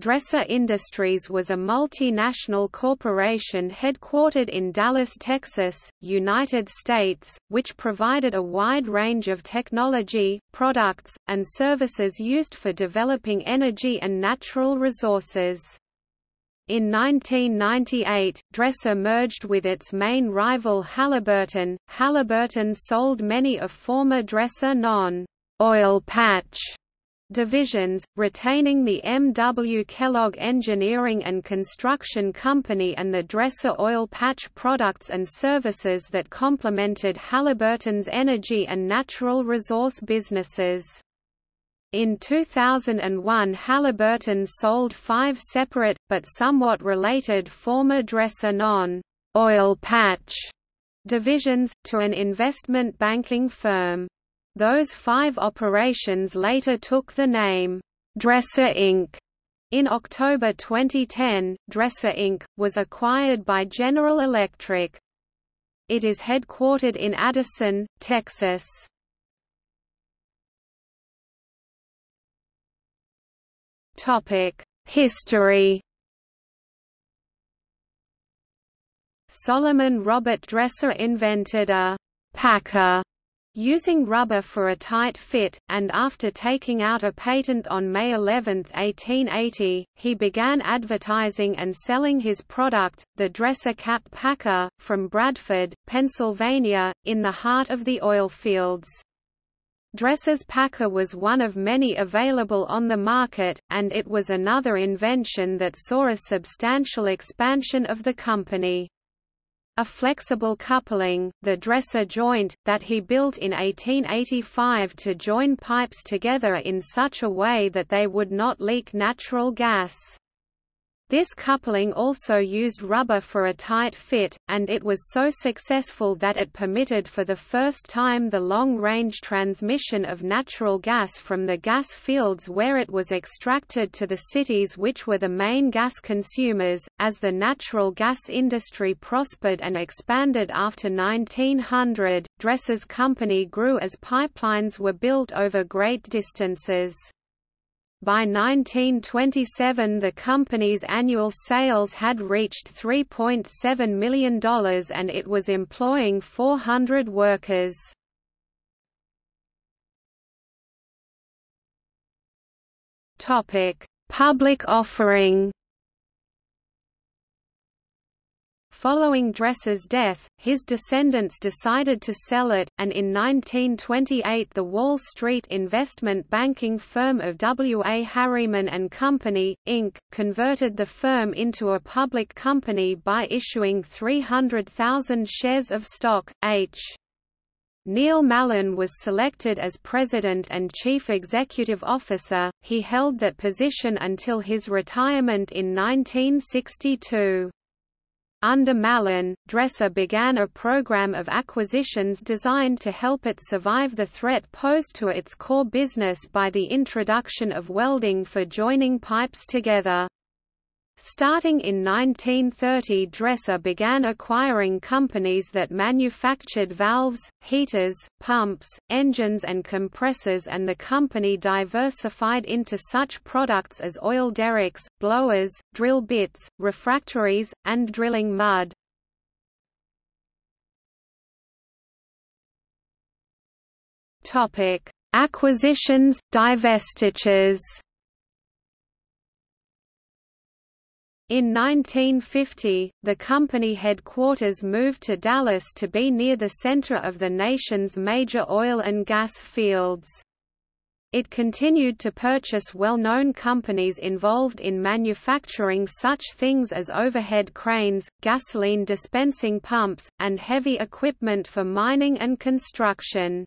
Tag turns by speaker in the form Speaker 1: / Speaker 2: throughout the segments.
Speaker 1: Dresser Industries was a multinational corporation headquartered in Dallas, Texas, United States, which provided a wide range of technology, products, and services used for developing energy and natural resources. In 1998, Dresser merged with its main rival Halliburton. Halliburton sold many of former Dresser non-oil patch divisions, retaining the M. W. Kellogg Engineering and Construction Company and the Dresser oil patch products and services that complemented Halliburton's energy and natural resource businesses. In 2001 Halliburton sold five separate, but somewhat related former Dresser non-oil patch divisions, to an investment banking firm. Those five operations later took the name, Dresser Inc. In October 2010, Dresser Inc. was acquired by General Electric. It is headquartered in Addison, Texas. History Solomon Robert Dresser invented a «packer» Using rubber for a tight fit, and after taking out a patent on May 11, 1880, he began advertising and selling his product, the Dresser Cap Packer, from Bradford, Pennsylvania, in the heart of the oil fields. Dresser's Packer was one of many available on the market, and it was another invention that saw a substantial expansion of the company. A flexible coupling, the dresser joint, that he built in 1885 to join pipes together in such a way that they would not leak natural gas. This coupling also used rubber for a tight fit, and it was so successful that it permitted for the first time the long-range transmission of natural gas from the gas fields where it was extracted to the cities which were the main gas consumers. As the natural gas industry prospered and expanded after 1900, Dresser's company grew as pipelines were built over great distances. By 1927 the company's annual sales had reached $3.7 million and it was employing 400 workers. Public offering Following Dresser's death, his descendants decided to sell it, and in 1928 the Wall Street investment banking firm of W. A. Harriman and Company, Inc., converted the firm into a public company by issuing 300,000 shares of stock. H. Neil Mallon was selected as president and chief executive officer, he held that position until his retirement in 1962. Under Mallon, Dresser began a program of acquisitions designed to help it survive the threat posed to its core business by the introduction of welding for joining pipes together. Starting in 1930 Dresser began acquiring companies that manufactured valves, heaters, pumps, engines and compressors and the company diversified into such products as oil derricks, blowers, drill bits, refractories, and drilling mud. Acquisitions, divestitures In 1950, the company headquarters moved to Dallas to be near the center of the nation's major oil and gas fields. It continued to purchase well-known companies involved in manufacturing such things as overhead cranes, gasoline dispensing pumps, and heavy equipment for mining and construction.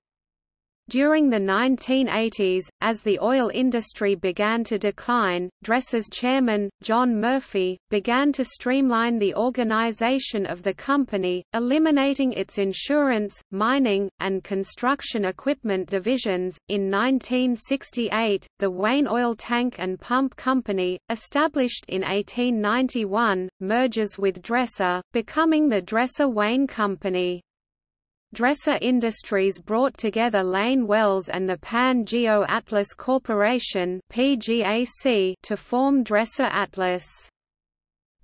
Speaker 1: During the 1980s, as the oil industry began to decline, Dresser's chairman, John Murphy, began to streamline the organization of the company, eliminating its insurance, mining, and construction equipment divisions. In 1968, the Wayne Oil Tank and Pump Company, established in 1891, merges with Dresser, becoming the Dresser-Wayne Company. Dresser Industries brought together Lane Wells and the Pan Geo Atlas Corporation to form Dresser Atlas.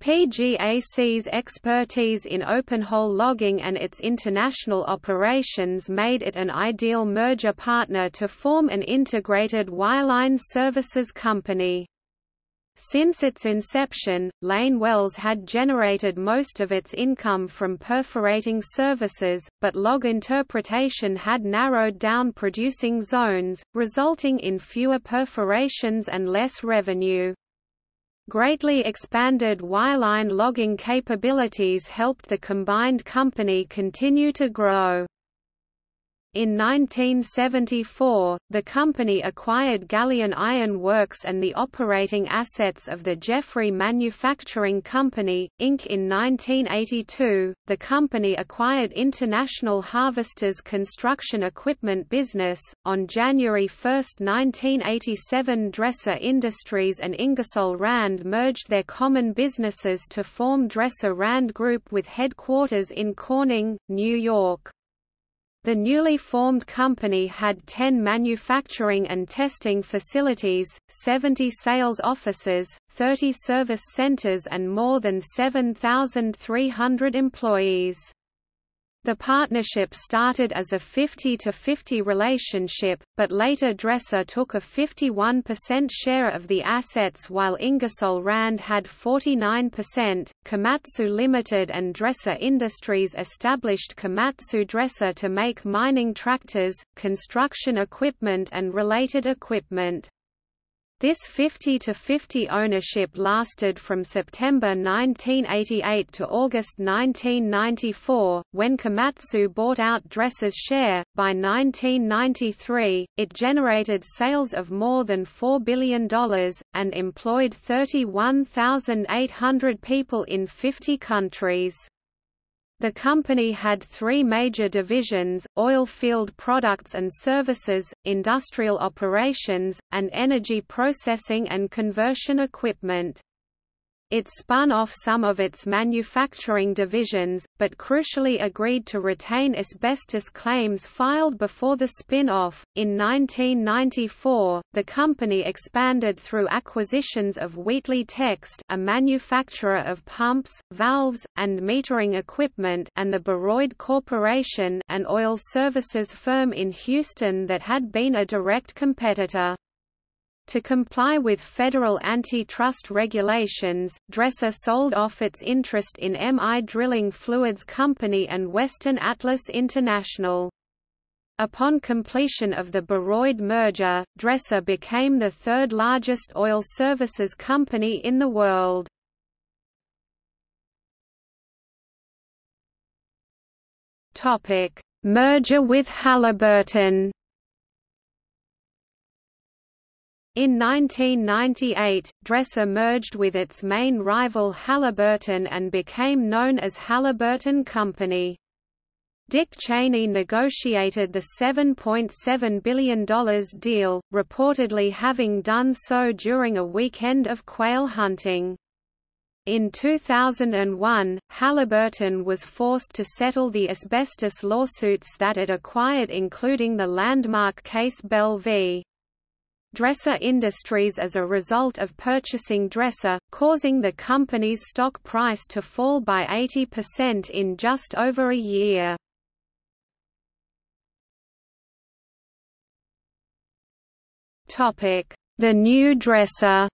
Speaker 1: PGAC's expertise in open-hole logging and its international operations made it an ideal merger partner to form an integrated wireline services company. Since its inception, Lane Wells had generated most of its income from perforating services, but log interpretation had narrowed down producing zones, resulting in fewer perforations and less revenue. Greatly expanded wireline logging capabilities helped the combined company continue to grow. In 1974, the company acquired Galion Iron Works and the operating assets of the Jeffrey Manufacturing Company, Inc. In 1982, the company acquired International Harvesters construction equipment business. On January 1, 1987, Dresser Industries and Ingersoll Rand merged their common businesses to form Dresser Rand Group with headquarters in Corning, New York. The newly formed company had 10 manufacturing and testing facilities, 70 sales offices, 30 service centers and more than 7,300 employees. The partnership started as a 50-50 relationship, but later Dresser took a 51% share of the assets while Ingersoll Rand had 49%. Komatsu Limited and Dresser Industries established Komatsu Dresser to make mining tractors, construction equipment and related equipment. This 50-50 ownership lasted from September 1988 to August 1994, when Komatsu bought out Dresser's share. By 1993, it generated sales of more than $4 billion, and employed 31,800 people in 50 countries. The company had three major divisions, oil field products and services, industrial operations, and energy processing and conversion equipment. It spun off some of its manufacturing divisions, but crucially agreed to retain asbestos claims filed before the spin-off. In 1994, the company expanded through acquisitions of Wheatley Text, a manufacturer of pumps, valves, and metering equipment, and the Baroid Corporation, an oil services firm in Houston that had been a direct competitor. To comply with federal antitrust regulations, Dresser sold off its interest in MI Drilling Fluids Company and Western Atlas International. Upon completion of the Baroid merger, Dresser became the third largest oil services company in the world. Merger with Halliburton In 1998, Dresser merged with its main rival Halliburton and became known as Halliburton Company. Dick Cheney negotiated the $7.7 billion deal, reportedly having done so during a weekend of quail hunting. In 2001, Halliburton was forced to settle the asbestos lawsuits that it acquired including the landmark case Bell v. Dresser Industries as a result of purchasing Dresser, causing the company's stock price to fall by 80% in just over a year. The new Dresser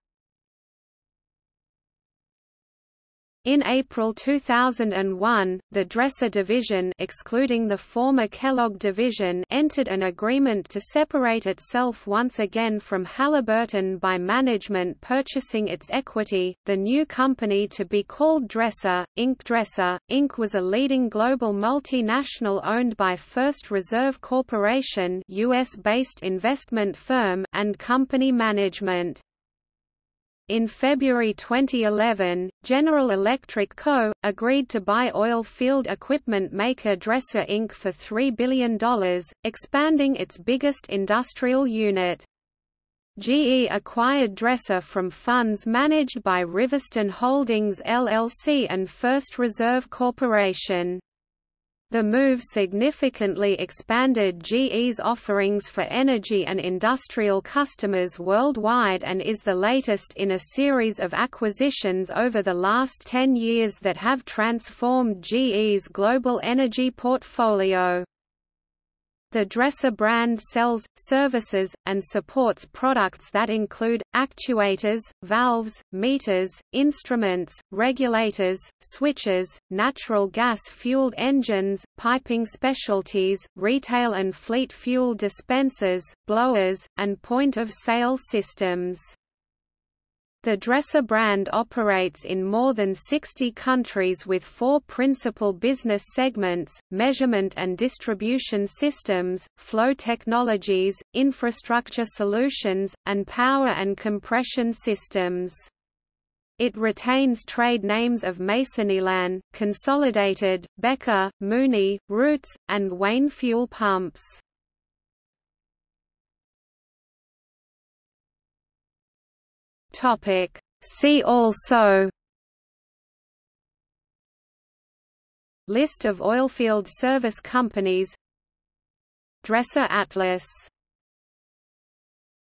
Speaker 1: In April 2001, the Dresser division excluding the former Kellogg division entered an agreement to separate itself once again from Halliburton by management purchasing its equity. The new company to be called Dresser, Inc. Dresser, Inc. was a leading global multinational owned by First Reserve Corporation US-based investment firm and company management. In February 2011, General Electric Co. agreed to buy oil field equipment maker Dresser Inc. for $3 billion, expanding its biggest industrial unit. GE acquired Dresser from funds managed by Riverstone Holdings LLC and First Reserve Corporation. The move significantly expanded GE's offerings for energy and industrial customers worldwide and is the latest in a series of acquisitions over the last 10 years that have transformed GE's global energy portfolio. The Dresser brand sells, services, and supports products that include, actuators, valves, meters, instruments, regulators, switches, natural gas-fueled engines, piping specialties, retail and fleet fuel dispensers, blowers, and point-of-sale systems. The Dresser brand operates in more than 60 countries with four principal business segments, measurement and distribution systems, flow technologies, infrastructure solutions, and power and compression systems. It retains trade names of Masoneilan, Consolidated, Becker, Mooney, Roots, and Wayne fuel pumps. Topic. See also List of oilfield service companies Dresser Atlas